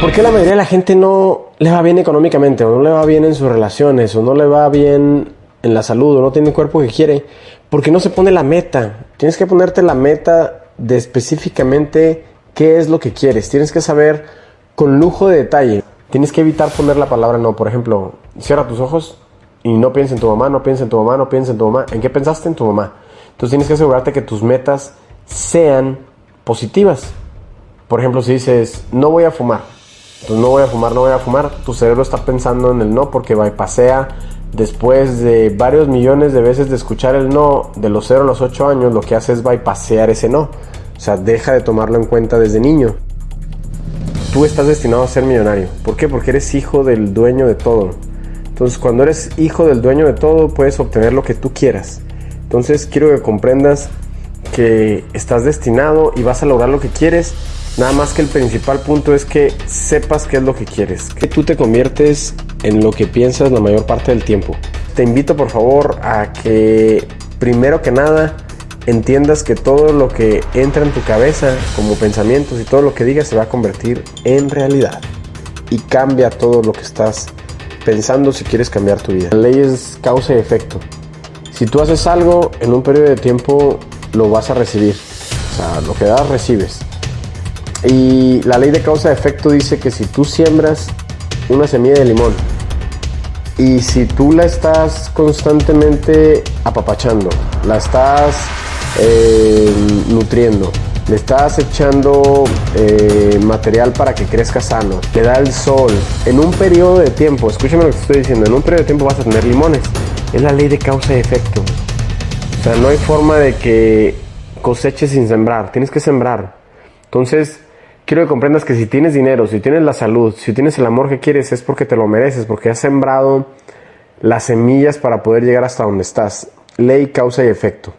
¿Por qué la mayoría de la gente no le va bien económicamente, o no le va bien en sus relaciones, o no le va bien en la salud, o no tiene el cuerpo que quiere? Porque no se pone la meta. Tienes que ponerte la meta de específicamente qué es lo que quieres. Tienes que saber con lujo de detalle. Tienes que evitar poner la palabra no. Por ejemplo, cierra tus ojos y no pienses en tu mamá, no pienses en tu mamá, no pienses en tu mamá. ¿En qué pensaste? En tu mamá. Entonces tienes que asegurarte que tus metas sean positivas. Por ejemplo, si dices, no voy a fumar, entonces no voy a fumar, no voy a fumar, tu cerebro está pensando en el no porque pasea después de varios millones de veces de escuchar el no de los 0 a los 8 años, lo que hace es bypassear ese no. O sea, deja de tomarlo en cuenta desde niño. Tú estás destinado a ser millonario. ¿Por qué? Porque eres hijo del dueño de todo. Entonces, cuando eres hijo del dueño de todo, puedes obtener lo que tú quieras. Entonces, quiero que comprendas que estás destinado y vas a lograr lo que quieres. Nada más que el principal punto es que sepas qué es lo que quieres. Que tú te conviertes en lo que piensas la mayor parte del tiempo. Te invito por favor a que primero que nada entiendas que todo lo que entra en tu cabeza como pensamientos y todo lo que digas se va a convertir en realidad. Y cambia todo lo que estás pensando si quieres cambiar tu vida. La ley es causa y efecto. Si tú haces algo en un periodo de tiempo, lo vas a recibir. O sea, lo que das, recibes. Y la ley de causa y efecto dice que si tú siembras una semilla de limón y si tú la estás constantemente apapachando, la estás eh, nutriendo, le estás echando eh, material para que crezca sano, le da el sol, en un periodo de tiempo, escúchame lo que estoy diciendo, en un periodo de tiempo vas a tener limones. Es la ley de causa y efecto. O sea, no hay forma de que coseches sin sembrar, tienes que sembrar. Entonces, quiero que comprendas que si tienes dinero, si tienes la salud, si tienes el amor que quieres, es porque te lo mereces, porque has sembrado las semillas para poder llegar hasta donde estás. Ley, causa y efecto.